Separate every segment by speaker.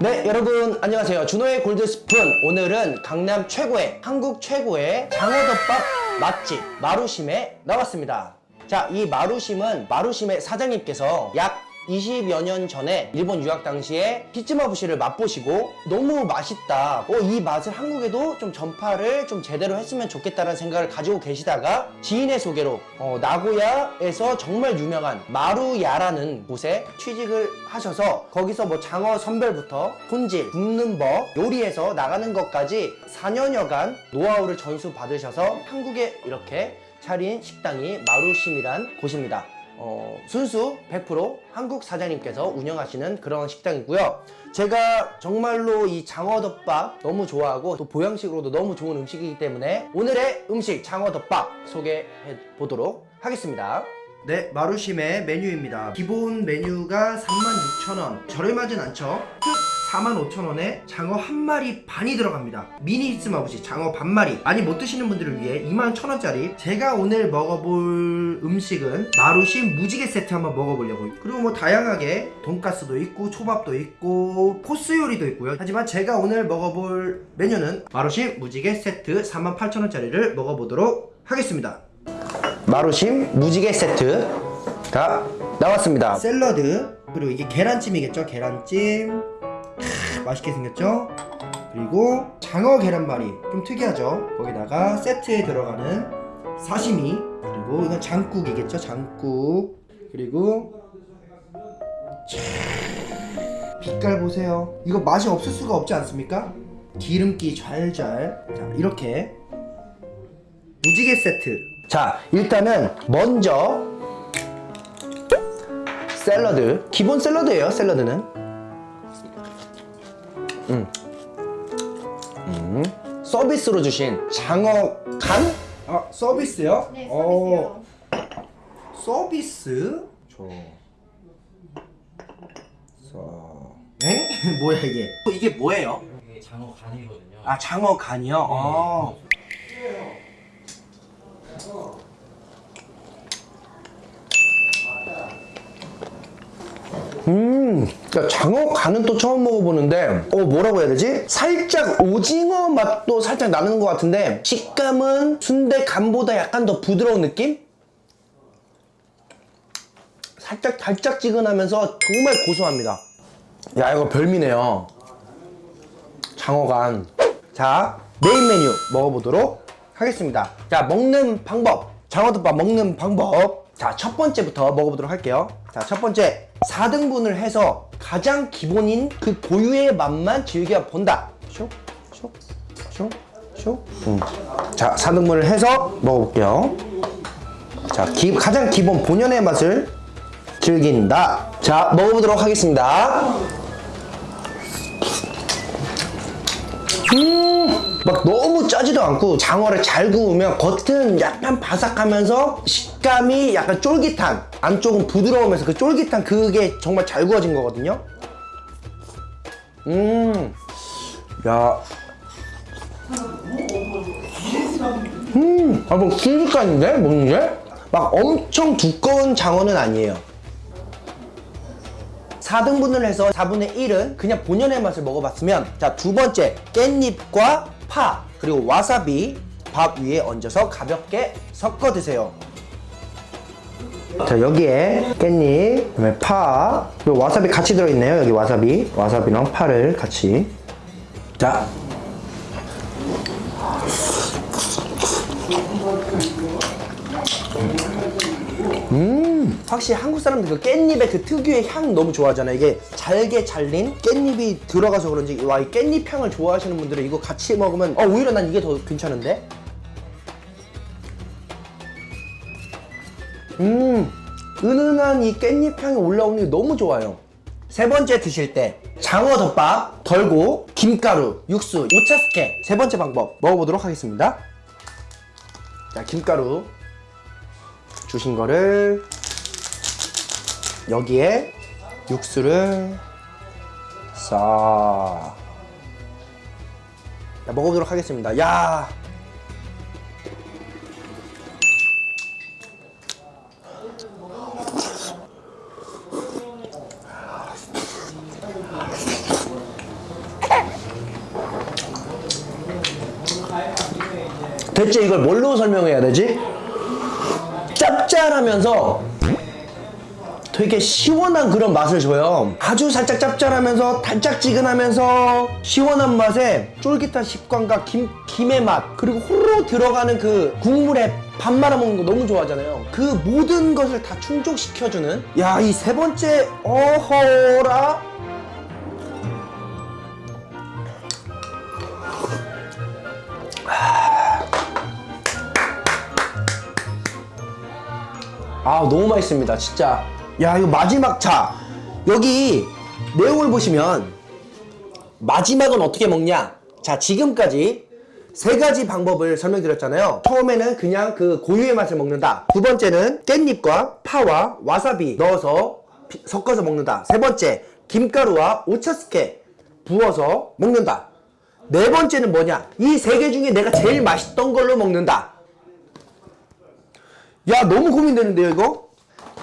Speaker 1: 네 여러분 안녕하세요. 준호의 골드스푼. 오늘은 강남 최고의 한국 최고의 장어덮밥 맛집 마루심에 나왔습니다. 자 이 마루심은 마루심의 사장님께서 약 20여 년 전에 일본 유학 당시에 히츠마부시를 맛보시고 너무 맛있다 어, 이 맛을 한국에도 좀 전파를 좀 제대로 했으면 좋겠다는 생각을 가지고 계시다가 지인의 소개로 어, 나고야에서 정말 유명한 마루야라는 곳에 취직을 하셔서 거기서 뭐 장어 선별부터 손질, 굽는 법, 요리해서 나가는 것까지 4년여간 노하우를 전수 받으셔서 한국에 이렇게 차린 식당이 마루심이란 곳입니다. 어, 순수 100% 한국 사장님께서 운영하시는 그런 식당이고요. 제가 정말로 이 장어덮밥 너무 좋아하고 또 보양식으로도 너무 좋은 음식이기 때문에 오늘의 음식 장어덮밥 소개해 보도록 하겠습니다. 네, 마루심의 메뉴입니다. 기본 메뉴가 36,000원. 저렴하진 않죠? 특 45,000원에 장어 한 마리 반이 들어갑니다. 미니 히츠마부시 장어 반 마리. 많이 못 드시는 분들을 위해 21,000원짜리. 제가 오늘 먹어볼 음식은 마루심 무지개 세트 한번 먹어보려고요. 그리고 뭐 다양하게 돈가스도 있고 초밥도 있고 코스 요리도 있고요. 하지만 제가 오늘 먹어볼 메뉴는 마루심 무지개 세트 48,000원짜리를 먹어보도록 하겠습니다. 마루심 무지개 세트가 나왔습니다 샐러드 그리고 이게 계란찜이겠죠 계란찜 크, 맛있게 생겼죠? 그리고 장어 계란말이 좀 특이하죠? 거기다가 세트에 들어가는 사시미 그리고 이건 장국이겠죠? 장국. 그리고 참, 빛깔 보세요. 이거 맛이 없을 수가 없지 않습니까? 기름기 잘잘 자 이렇게. 무지개 세트. 자 일단은 먼저 샐러드. 기본 샐러드예요 샐러드는 음. 음. 서비스로 주신 장어 간? 아 서비스요?
Speaker 2: 네,
Speaker 1: 어, 서비스? 저... 서... 엥? 뭐야 이게? 이게 뭐예요?
Speaker 3: 이게 장어 간이거든요.
Speaker 1: 아 장어 간이요? 아. 음, 그러니까 장어 간은 또 처음 먹어보는데, 어, 뭐라고 해야 되지? 살짝 오징어 맛도 살짝 나는 것 같은데, 식감은 순대 간보다 약간 더 부드러운 느낌? 살짝 달짝지근하면서 정말 고소합니다. 야, 이거 별미네요. 장어간. 자, 메인 메뉴 먹어보도록 하겠습니다. 자, 먹는 방법. 장어덮밥 먹는 방법. 자, 첫 번째부터 먹어보도록 할게요. 자, 첫 번째. 4등분을 해서 가장 기본인 그 고유의 맛만 즐겨 본다. 쇽, 쇽, 쇽, 쇽. 음. 자, 4등분을 해서 먹어볼게요. 자, 기, 가장 기본 본연의 맛을 즐긴다. 자, 먹어보도록 하겠습니다. 음, 막 너무 짜지도 않고 장어를 잘 구우면 겉은 약간 바삭하면서 식감이 약간 쫄깃한 안쪽은 부드러우면서 그 쫄깃한 그게 정말 잘 구워진 거거든요. 음, 야, 음, 아, 뭐 먹는 게? 막 엄청 두꺼운 장어는 아니에요. 4등분을 해서 4분의 1은 그냥 본연의 맛을 먹어봤으면 자 두 번째 깻잎과 파 그리고 와사비 밥 위에 얹어서 가볍게 섞어 드세요 자 여기에 깻잎 그다음에 파 그리고 와사비 같이 들어있네요 여기 와사비. 와사비랑 파를 같이. 자. 음. 확실히 한국 사람들 그 깻잎의 그 특유의 향 너무 좋아하잖아요. 이게 잘게 잘린 깻잎이 들어가서 그런지 와 이 깻잎 향을 좋아하시는 분들은 이거 같이 먹으면 어 오히려 난 이게 더 괜찮은데 음 은은한 이 깻잎 향이 올라오는 게 너무 좋아요. 세 번째 드실 때 장어 덮밥 덜고 김가루 육수 오차스케 세 번째 방법 먹어보도록 하겠습니다. 자 김가루 주신 거를 여기에 육수를 싹 자, 먹어보도록 하겠습니다. 야 대체 이걸 뭘로 설명해야 되지? 짭짤하면서 되게 시원한 그런 맛을 줘요. 아주 살짝 짭짤하면서 달짝지근하면서 시원한 맛에 쫄깃한 식감과 김, 김의 맛 그리고 호로록 들어가는 그 국물에 밥 말아 먹는 거 너무 좋아하잖아요. 그 모든 것을 다 충족시켜주는 야 이 세 번째 어허라 아 너무 맛있습니다 진짜. 야 이거 마지막 자 여기 내용을 보시면 마지막은 어떻게 먹냐? 자 지금까지 세 가지 방법을 설명드렸잖아요. 처음에는 그냥 그 고유의 맛을 먹는다. 두 번째는 깻잎과 파와 와사비 넣어서 비- 섞어서 먹는다. 세 번째 김가루와 오차스케 부어서 먹는다. 네 번째는 뭐냐? 이 세 개 중에 내가 제일 맛있던 걸로 먹는다 야 너무 고민되는데요 이거?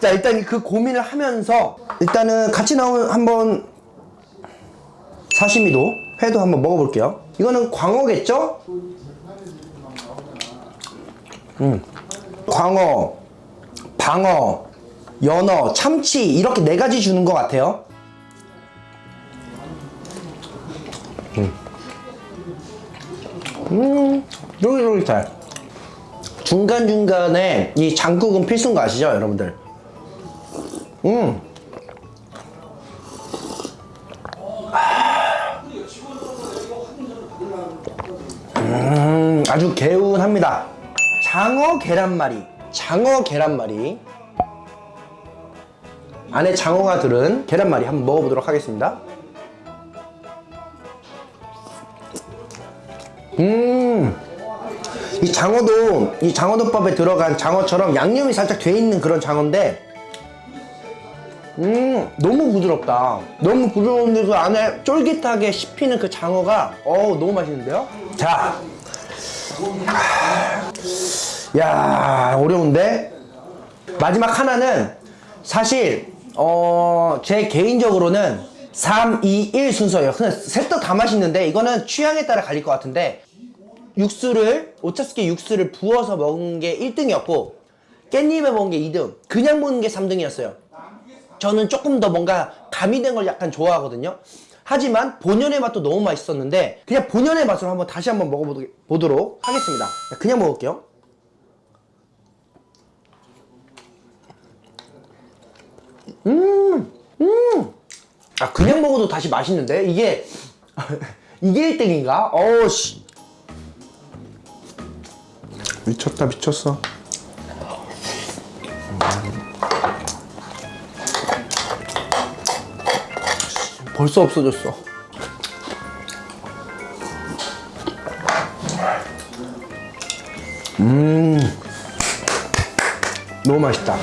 Speaker 1: 자 일단 그 고민을 하면서 일단은 같이 나온 한번 사시미도 회도 한번 먹어볼게요. 이거는 광어겠죠? 음. 광어 방어 연어 참치 이렇게 네 가지 주는 것 같아요. 음 쫄깃쫄깃해 중간중간에 이 장국은 필수인 거 아시죠 여러분들? 음. 음, 아주 개운합니다. 장어 계란말이 장어 계란말이. 안에 장어가 들은 계란말이 한번 먹어보도록 하겠습니다. 음 이 장어도 이 장어덮밥에 들어간 장어처럼 양념이 살짝 돼 있는 그런 장어인데 음 너무 부드럽다 너무 부드러운데 그 안에 쫄깃하게 씹히는 그 장어가 어우 너무 맛있는데요 자 야, 어려운데? 마지막 하나는 사실, 어, 제 개인적으로는 3, 2, 1 순서예요. 그냥 셋다 다 맛있는데, 이거는 취향에 따라 갈릴 것 같은데, 육수를, 오차스키 육수를 부어서 먹은 게 1등이었고, 깻잎에 먹은 게 2등, 그냥 먹는 게 3등이었어요. 저는 조금 더 뭔가 가미된 걸 약간 좋아하거든요. 하지만 본연의 맛도 너무 맛있었는데 그냥 본연의 맛으로 한번 다시 한번 먹어보도록 하겠습니다. 그냥 먹을게요. 음, 음. 아 그냥 먹어도 다시 맛있는데 이게 이게 1등인가? 어우 씨.
Speaker 2: 미쳤다 미쳤어
Speaker 1: 벌써 없어졌어. 음, 너무 맛있다.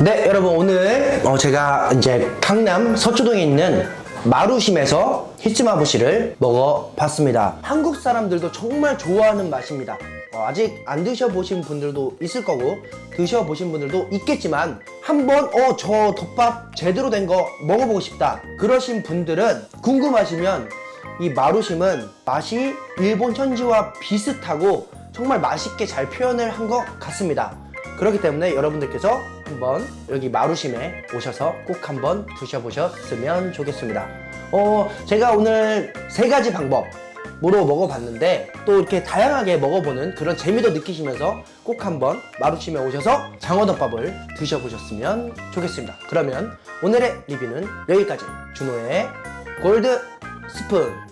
Speaker 1: 네, 여러분 오늘 어, 제가 이제 강남 서초동에 있는 마루심에서 히츠마부시를 먹어봤습니다. 한국 사람들도 정말 좋아하는 맛입니다. 어, 아직 안 드셔보신 분들도 있을 거고 드셔보신 분들도 있겠지만 한번 어 저 덮밥 제대로 된 거 먹어보고 싶다 그러신 분들은 궁금하시면 이 마루심은 맛이 일본 현지와 비슷하고 정말 맛있게 잘 표현을 한 것 같습니다. 그렇기 때문에 여러분들께서 한번 여기 마루심에 오셔서 꼭 한번 드셔보셨으면 좋겠습니다. 어 제가 오늘 세 가지 방법 뭐로 먹어봤는데 또 이렇게 다양하게 먹어보는 그런 재미도 느끼시면서 꼭 한번 마루침에 오셔서 장어덮밥을 드셔보셨으면 좋겠습니다. 그러면 오늘의 리뷰는 여기까지 준호의 골드 스푼